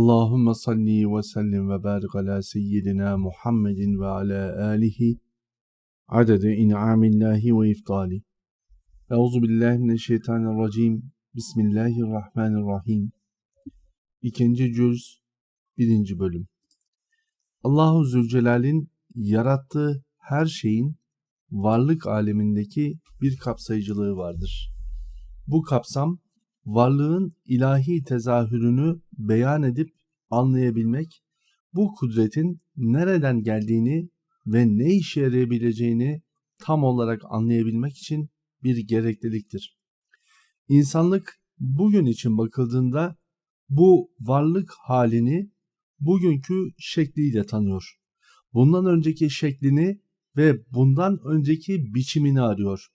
Allahümme salli ve sellim ve barik ala seyyidina Muhammedin ve ala alihi adede in'amillahi ve iftali. Euzu billahi mineşşeytanirracim. Bismillahirrahmanirrahim. İkinci cüz, birinci bölüm. Allahu Zülcelal'in yarattığı her şeyin varlık alemindeki bir kapsayıcılığı vardır. Bu kapsam varlığın ilahi tezahürünü beyan edip anlayabilmek, bu kudretin nereden geldiğini ve ne işe yarayabileceğini tam olarak anlayabilmek için bir gerekliliktir. İnsanlık bugün için bakıldığında bu varlık halini bugünkü şekliyle tanıyor. Bundan önceki şeklini ve bundan önceki biçimini arıyor.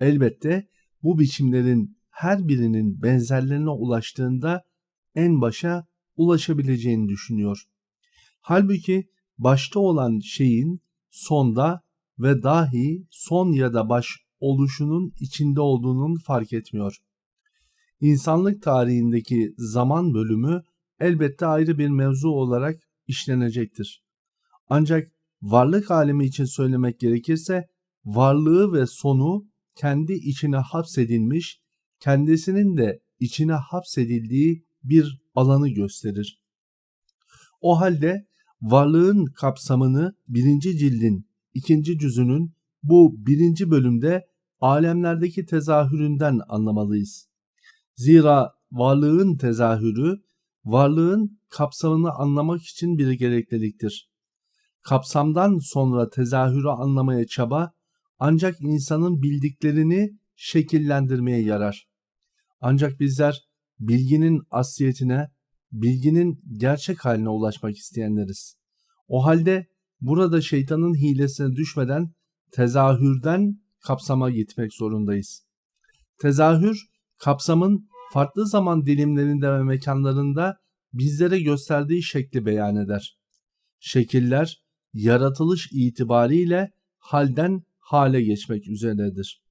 Elbette bu biçimlerin her birinin benzerlerine ulaştığında en başa ulaşabileceğini düşünüyor. Halbuki başta olan şeyin sonda ve dahi son ya da baş oluşunun içinde olduğunun fark etmiyor. İnsanlık tarihindeki zaman bölümü elbette ayrı bir mevzu olarak işlenecektir. Ancak varlık alemi için söylemek gerekirse varlığı ve sonu kendi içine hapsedilmiş kendisinin de içine hapsedildiği bir alanı gösterir. O halde varlığın kapsamını birinci cildin ikinci cüzünün bu birinci bölümde alemlerdeki tezahüründen anlamalıyız. Zira varlığın tezahürü, varlığın kapsamını anlamak için bir gerekliliktir. Kapsamdan sonra tezahürü anlamaya çaba, ancak insanın bildiklerini şekillendirmeye yarar. Ancak bizler bilginin asliyetine, bilginin gerçek haline ulaşmak isteyenleriz. O halde burada şeytanın hilesine düşmeden tezahürden kapsama gitmek zorundayız. Tezahür, kapsamın farklı zaman dilimlerinde ve mekanlarında bizlere gösterdiği şekli beyan eder. Şekiller, yaratılış itibariyle halden hale geçmek üzeredir.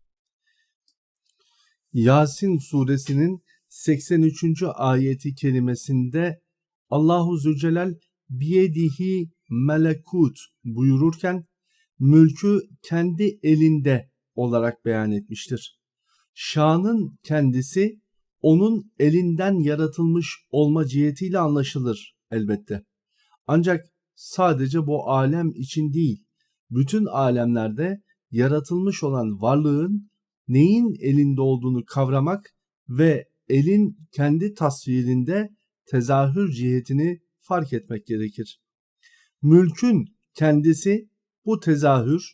Yasin suresinin 83. ayeti kelimesinde Allahu Zülcelal biyedihi melekut buyururken mülkü kendi elinde olarak beyan etmiştir. Şanın kendisi onun elinden yaratılmış olma cihetiyle anlaşılır elbette. Ancak sadece bu alem için değil, bütün alemlerde yaratılmış olan varlığın neyin elinde olduğunu kavramak ve elin kendi tasvirinde tezahür cihetini fark etmek gerekir. Mülkün kendisi bu tezahür,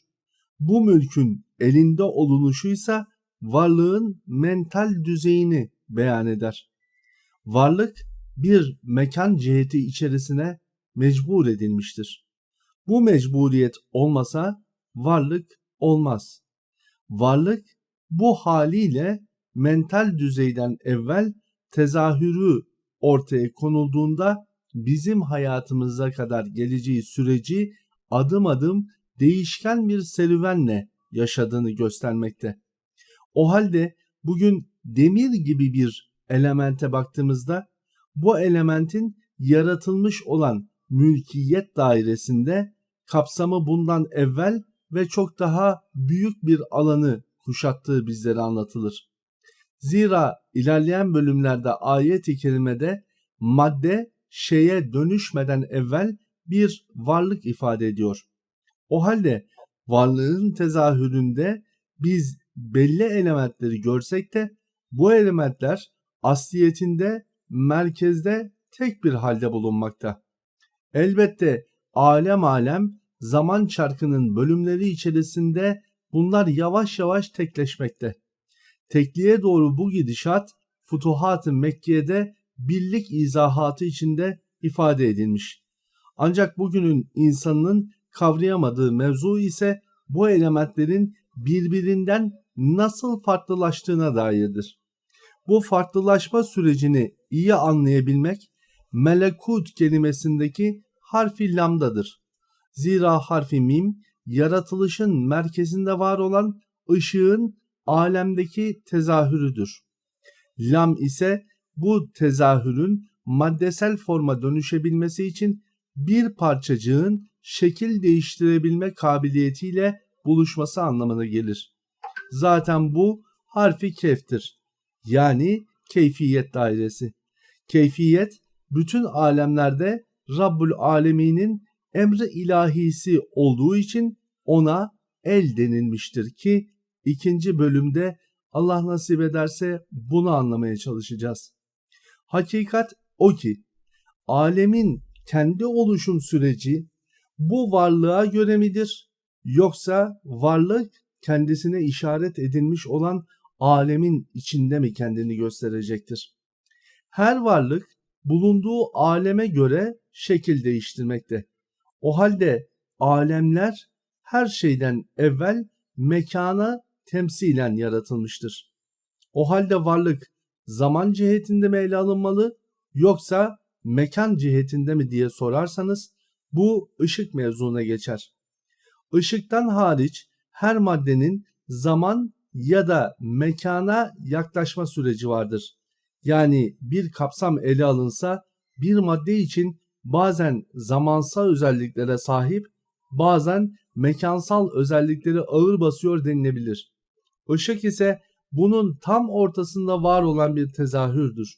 bu mülkün elinde olunuşuysa varlığın mental düzeyini beyan eder. Varlık bir mekan ciheti içerisine mecbur edilmiştir. Bu mecburiyet olmasa varlık olmaz. Varlık bu haliyle mental düzeyden evvel tezahürü ortaya konulduğunda bizim hayatımıza kadar geleceği süreci adım adım değişken bir serüvenle yaşadığını göstermekte. O halde bugün demir gibi bir elemente baktığımızda bu elementin yaratılmış olan mülkiyet dairesinde kapsamı bundan evvel ve çok daha büyük bir alanı kuşattığı bizlere anlatılır. Zira ilerleyen bölümlerde ayet-i kerimede madde şeye dönüşmeden evvel bir varlık ifade ediyor. O halde varlığın tezahüründe biz belli elementleri görsek de bu elementler asliyetinde merkezde tek bir halde bulunmakta. Elbette alem alem zaman çarkının bölümleri içerisinde bunlar yavaş yavaş tekleşmekte. Tekliğe doğru bu gidişat Futuhat-ı Mekke'de birlik izahatı içinde ifade edilmiş. Ancak bugünün insanının kavrayamadığı mevzu ise bu elementlerin birbirinden nasıl farklılaştığına dairdir. Bu farklılaşma sürecini iyi anlayabilmek melekut kelimesindeki harfi lamdadır. Zira harfi mim yaratılışın merkezinde var olan ışığın alemdeki tezahürüdür. Lam ise bu tezahürün maddesel forma dönüşebilmesi için bir parçacığın şekil değiştirebilme kabiliyetiyle buluşması anlamına gelir. Zaten bu harfi keftir. Yani keyfiyet dairesi. Keyfiyet bütün alemlerde Rabbul Alemin'in emri ilahisi olduğu için ona el denilmiştir ki ikinci bölümde Allah nasip ederse bunu anlamaya çalışacağız. Hakikat o ki alemin kendi oluşum süreci bu varlığa göre midir yoksa varlık kendisine işaret edilmiş olan alemin içinde mi kendini gösterecektir? Her varlık bulunduğu aleme göre şekil değiştirmekte. O halde alemler her şeyden evvel mekana temsilen yaratılmıştır. O halde varlık zaman cihetinde mi ele alınmalı yoksa mekan cihetinde mi diye sorarsanız bu ışık mevzuna geçer. Işıktan hariç her maddenin zaman ya da mekana yaklaşma süreci vardır. Yani bir kapsam ele alınsa bir madde için bazen zamansal özelliklere sahip, bazen mekansal özellikleri ağır basıyor denilebilir. Işık ise bunun tam ortasında var olan bir tezahürdür.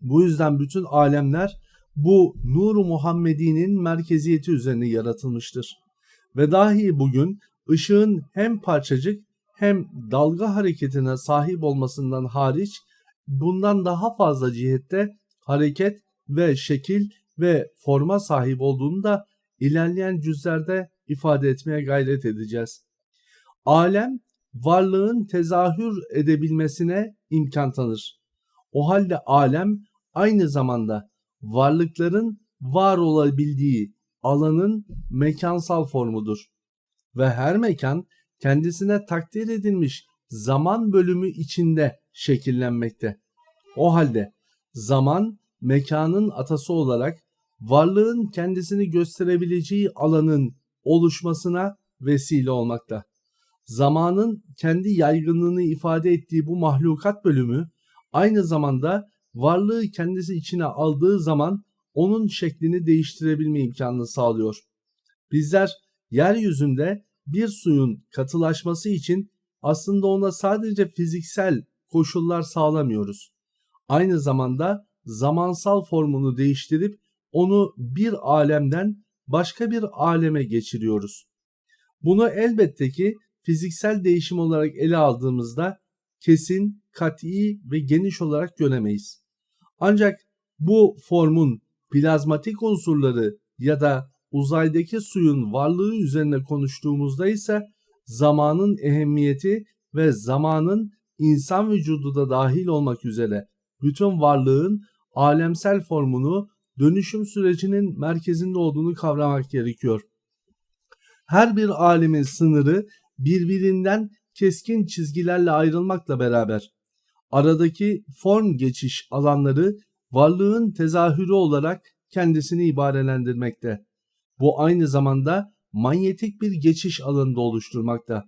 Bu yüzden bütün alemler bu Nur-u Muhammedi'nin merkeziyeti üzerine yaratılmıştır. Ve dahi bugün ışığın hem parçacık hem dalga hareketine sahip olmasından hariç bundan daha fazla cihette hareket ve şekil ve forma sahip olduğunu da ilerleyen cüzlerde ifade etmeye gayret edeceğiz. Alem varlığın tezahür edebilmesine imkan tanır. O halde alem aynı zamanda varlıkların var olabildiği alanın mekansal formudur. Ve her mekan kendisine takdir edilmiş zaman bölümü içinde şekillenmekte. O halde zaman mekanın atası olarak varlığın kendisini gösterebileceği alanın oluşmasına vesile olmakta. Zamanın kendi yaygınlığını ifade ettiği bu mahlukat bölümü aynı zamanda varlığı kendisi içine aldığı zaman onun şeklini değiştirebilme imkanını sağlıyor. Bizler yeryüzünde bir suyun katılaşması için aslında ona sadece fiziksel koşullar sağlamıyoruz. Aynı zamanda zamansal formunu değiştirip onu bir alemden başka bir aleme geçiriyoruz. Bunu elbette ki fiziksel değişim olarak ele aldığımızda kesin, kat'i ve geniş olarak göremeyiz. Ancak bu formun plazmatik unsurları ya da uzaydaki suyun varlığı üzerine konuştuğumuzda ise zamanın ehemmiyeti ve zamanın insan vücudu da dahil olmak üzere bütün varlığın alemsel formunu dönüşüm sürecinin merkezinde olduğunu kavramak gerekiyor. Her bir alemin sınırı birbirinden keskin çizgilerle ayrılmakla beraber aradaki form geçiş alanları varlığın tezahürü olarak kendisini ibarelendirmekte. Bu aynı zamanda manyetik bir geçiş alanında oluşturmakta.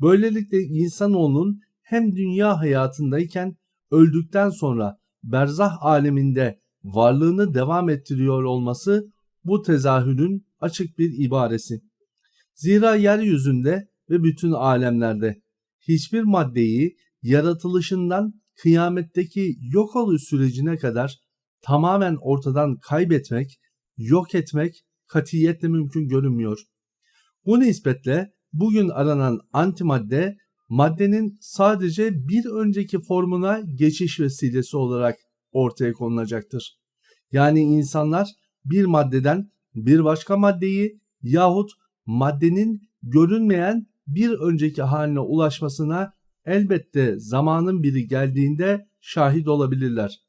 Böylelikle insanoğlunun hem dünya hayatındayken öldükten sonra berzah aleminde varlığını devam ettiriyor olması bu tezahürün açık bir ibaresi. Zira yeryüzünde ve bütün alemlerde hiçbir maddeyi yaratılışından kıyametteki yok oluş sürecine kadar tamamen ortadan kaybetmek, yok etmek katiyetle mümkün görünmüyor. Bu nispetle bugün aranan antimadde maddenin sadece bir önceki formuna geçiş vesilesi olarak ortaya konulacaktır. Yani insanlar bir maddeden bir başka maddeyi yahut maddenin görünmeyen bir önceki haline ulaşmasına elbette zamanın biri geldiğinde şahit olabilirler.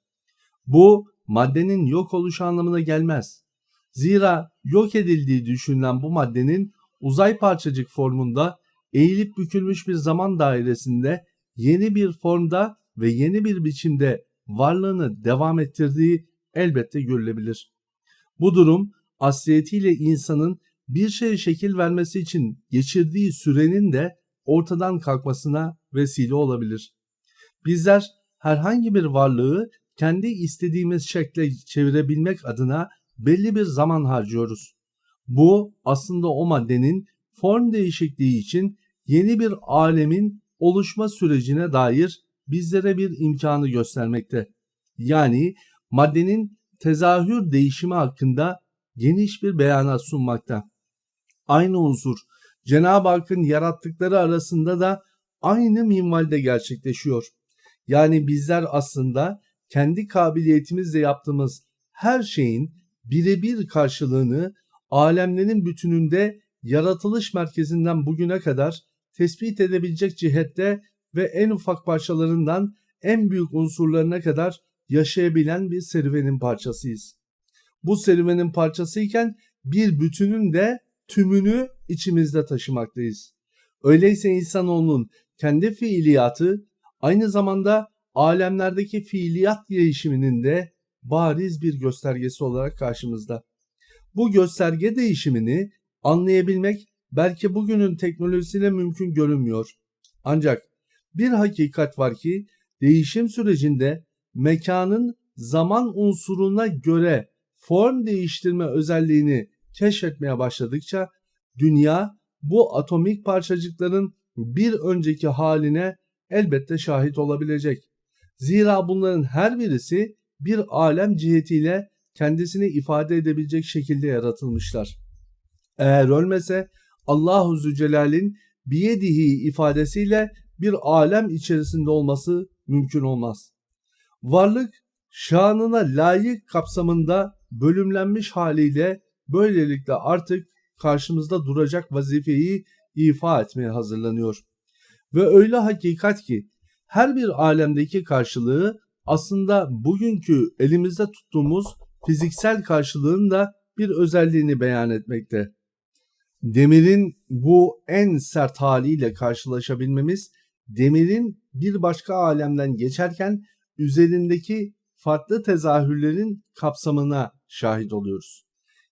Bu maddenin yok oluş anlamına gelmez. Zira yok edildiği düşünülen bu maddenin uzay parçacık formunda eğilip bükülmüş bir zaman dairesinde yeni bir formda ve yeni bir biçimde varlığını devam ettirdiği elbette görülebilir. Bu durum asliyetiyle insanın bir şeye şekil vermesi için geçirdiği sürenin de ortadan kalkmasına vesile olabilir. Bizler herhangi bir varlığı kendi istediğimiz şekle çevirebilmek adına belli bir zaman harcıyoruz. Bu aslında o maddenin form değişikliği için yeni bir alemin oluşma sürecine dair bizlere bir imkanı göstermekte. Yani maddenin tezahür değişimi hakkında geniş bir beyanat sunmakta. Aynı unsur Cenab-ı Hakk'ın yarattıkları arasında da aynı minvalde gerçekleşiyor. Yani bizler aslında kendi kabiliyetimizle yaptığımız her şeyin birebir karşılığını alemlerin bütününde yaratılış merkezinden bugüne kadar tespit edebilecek cihette ve en ufak parçalarından en büyük unsurlarına kadar yaşayabilen bir serüvenin parçasıyız. Bu serüvenin parçasıyken bir bütünün de tümünü içimizde taşımaktayız. Öyleyse insanoğlunun kendi fiiliyatı aynı zamanda alemlerdeki fiiliyat değişiminin de bariz bir göstergesi olarak karşımızda. Bu gösterge değişimini anlayabilmek belki bugünün teknolojisiyle mümkün görünmüyor. Ancak bir hakikat var ki değişim sürecinde mekanın zaman unsuruna göre form değiştirme özelliğini keşfetmeye başladıkça dünya bu atomik parçacıkların bir önceki haline elbette şahit olabilecek. Zira bunların her birisi bir alem cihetiyle kendisini ifade edebilecek şekilde yaratılmışlar. Eğer ölmese Allahu Zülcelal'in biyedihi ifadesiyle bir alem içerisinde olması mümkün olmaz. Varlık şanına layık kapsamında bölümlenmiş haliyle böylelikle artık karşımızda duracak vazifeyi ifa etmeye hazırlanıyor. Ve öyle hakikat ki her bir alemdeki karşılığı aslında bugünkü elimizde tuttuğumuz fiziksel karşılığın da bir özelliğini beyan etmekte. Demirin bu en sert haliyle karşılaşabilmemiz, demirin bir başka alemden geçerken üzerindeki farklı tezahürlerin kapsamına şahit oluyoruz.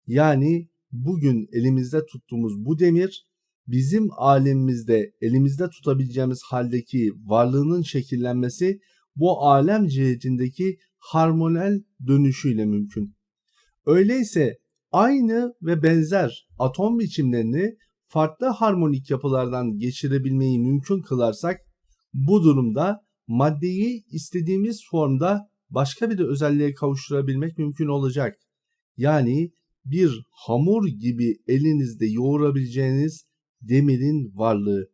Yani bugün elimizde tuttuğumuz bu demir bizim alemimizde elimizde tutabileceğimiz haldeki varlığının şekillenmesi bu alem cihetindeki harmonel dönüşüyle mümkün. Öyleyse aynı ve benzer atom biçimlerini farklı harmonik yapılardan geçirebilmeyi mümkün kılarsak bu durumda maddeyi istediğimiz formda başka bir özelliğe kavuşturabilmek mümkün olacak. Yani bir hamur gibi elinizde yoğurabileceğiniz demirin varlığı.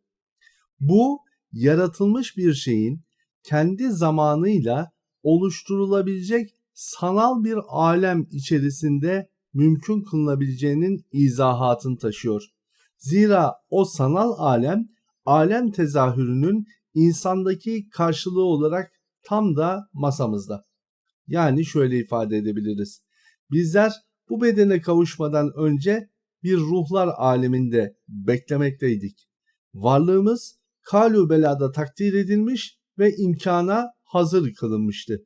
Bu yaratılmış bir şeyin kendi zamanıyla oluşturulabilecek sanal bir alem içerisinde mümkün kılınabileceğinin izahatını taşıyor. Zira o sanal alem alem tezahürünün insandaki karşılığı olarak tam da masamızda. Yani şöyle ifade edebiliriz. Bizler bu bedene kavuşmadan önce bir ruhlar aleminde beklemekteydik. Varlığımız kalu belada takdir edilmiş ve imkana hazır kılınmıştı.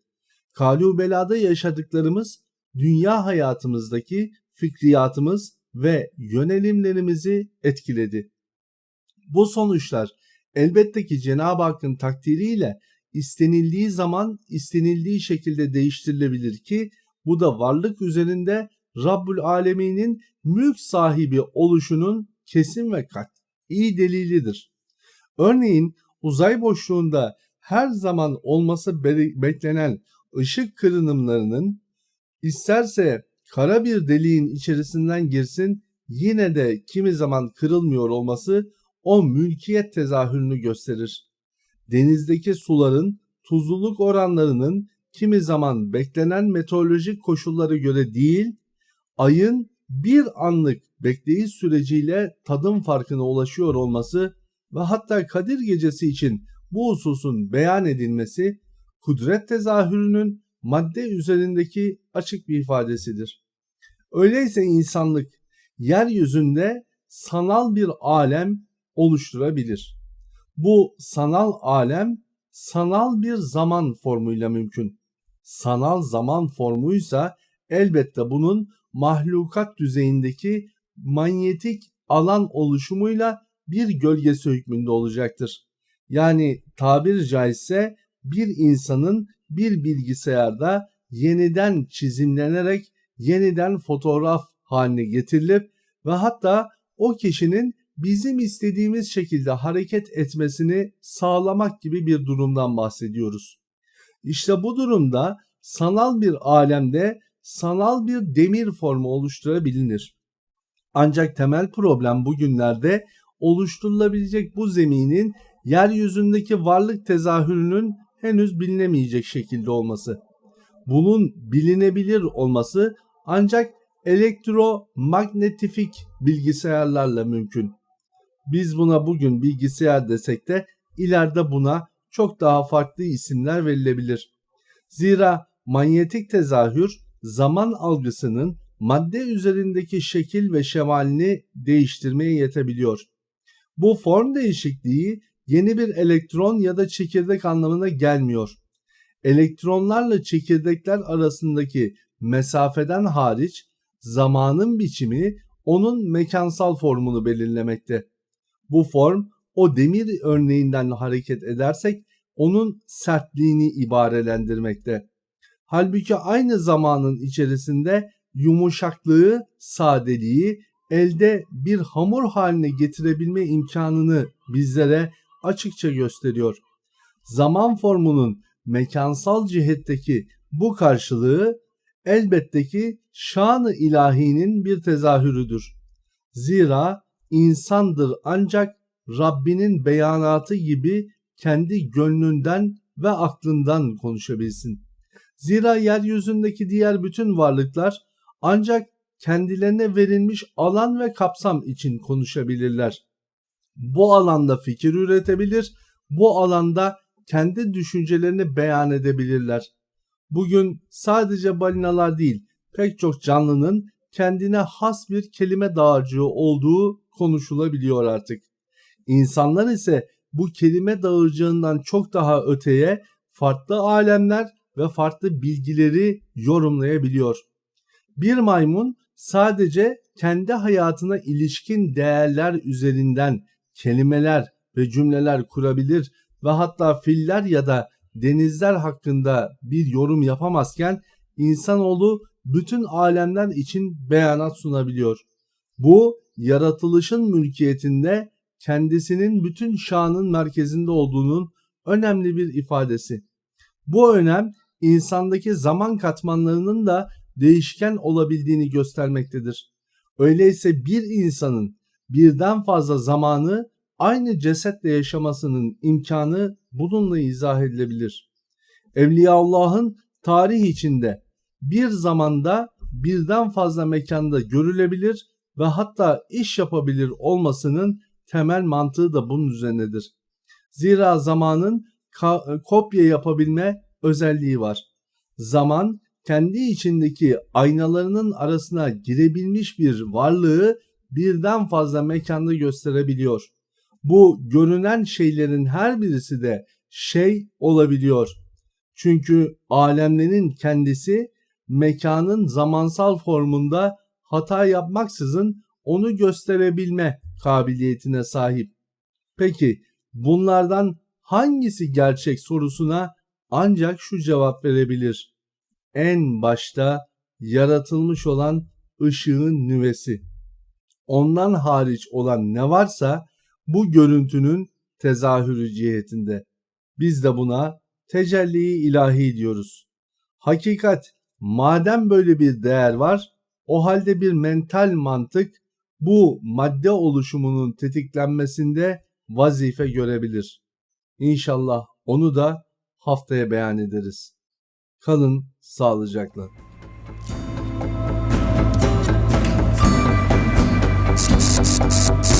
Kalu belada yaşadıklarımız dünya hayatımızdaki fikriyatımız ve yönelimlerimizi etkiledi. Bu sonuçlar elbette ki Cenab-ı Hakk'ın takdiriyle istenildiği zaman istenildiği şekilde değiştirilebilir ki bu da varlık üzerinde Rabbül Alemin'in mülk sahibi oluşunun kesin ve kat iyi delilidir. Örneğin uzay boşluğunda her zaman olması beklenen ışık kırınımlarının isterse kara bir deliğin içerisinden girsin yine de kimi zaman kırılmıyor olması o mülkiyet tezahürünü gösterir. Denizdeki suların tuzluluk oranlarının kimi zaman beklenen meteorolojik koşullara göre değil, ayın bir anlık bekleyiş süreciyle tadım farkına ulaşıyor olması ve hatta Kadir gecesi için bu hususun beyan edilmesi kudret tezahürünün madde üzerindeki açık bir ifadesidir. Öyleyse insanlık yeryüzünde sanal bir alem oluşturabilir. Bu sanal alem sanal bir zaman formuyla mümkün. Sanal zaman formuysa elbette bunun mahlukat düzeyindeki manyetik alan oluşumuyla bir gölgesi hükmünde olacaktır. Yani tabir caizse bir insanın bir bilgisayarda yeniden çizimlenerek yeniden fotoğraf haline getirilip ve hatta o kişinin bizim istediğimiz şekilde hareket etmesini sağlamak gibi bir durumdan bahsediyoruz. İşte bu durumda sanal bir alemde sanal bir demir formu oluşturabilir. Ancak temel problem bugünlerde oluşturulabilecek bu zeminin yeryüzündeki varlık tezahürünün henüz bilinemeyecek şekilde olması. Bunun bilinebilir olması ancak elektromagnetifik bilgisayarlarla mümkün. Biz buna bugün bilgisayar desek de ileride buna çok daha farklı isimler verilebilir. Zira manyetik tezahür zaman algısının madde üzerindeki şekil ve şemalini değiştirmeye yetebiliyor. Bu form değişikliği yeni bir elektron ya da çekirdek anlamına gelmiyor. Elektronlarla çekirdekler arasındaki mesafeden hariç zamanın biçimi onun mekansal formunu belirlemekte. Bu form o demir örneğinden hareket edersek onun sertliğini ibarelendirmekte. Halbuki aynı zamanın içerisinde yumuşaklığı, sadeliği elde bir hamur haline getirebilme imkanını bizlere açıkça gösteriyor. Zaman formunun mekansal cihetteki bu karşılığı elbette ki şanı ilahinin bir tezahürüdür. Zira insandır ancak Rabbinin beyanatı gibi kendi gönlünden ve aklından konuşabilsin. Zira yeryüzündeki diğer bütün varlıklar ancak kendilerine verilmiş alan ve kapsam için konuşabilirler. Bu alanda fikir üretebilir, bu alanda kendi düşüncelerini beyan edebilirler. Bugün sadece balinalar değil, pek çok canlının kendine has bir kelime dağarcığı olduğu konuşulabiliyor artık. İnsanlar ise bu kelime dağarcığından çok daha öteye farklı alemler ve farklı bilgileri yorumlayabiliyor. Bir maymun sadece kendi hayatına ilişkin değerler üzerinden kelimeler ve cümleler kurabilir ve hatta filler ya da denizler hakkında bir yorum yapamazken insanoğlu bütün alemler için beyanat sunabiliyor. Bu yaratılışın mülkiyetinde kendisinin bütün şanın merkezinde olduğunun önemli bir ifadesi. Bu önem insandaki zaman katmanlarının da değişken olabildiğini göstermektedir. Öyleyse bir insanın birden fazla zamanı aynı cesetle yaşamasının imkanı bununla izah edilebilir. Evliyaullah'ın tarih içinde bir zamanda birden fazla mekanda görülebilir ve hatta iş yapabilir olmasının temel mantığı da bunun üzerinedir. Zira zamanın kopya yapabilme özelliği var. Zaman kendi içindeki aynalarının arasına girebilmiş bir varlığı birden fazla mekanda gösterebiliyor. Bu görünen şeylerin her birisi de şey olabiliyor. Çünkü alemlerin kendisi mekanın zamansal formunda hata yapmaksızın onu gösterebilme kabiliyetine sahip. Peki bunlardan hangisi gerçek sorusuna ancak şu cevap verebilir. En başta yaratılmış olan ışığın nüvesi. Ondan hariç olan ne varsa bu görüntünün tezahürü cihetinde. Biz de buna tecelli ilahi diyoruz. Hakikat madem böyle bir değer var o halde bir mental mantık bu madde oluşumunun tetiklenmesinde vazife görebilir. İnşallah onu da haftaya beyan ederiz. Kalın sağlıcakla. s s s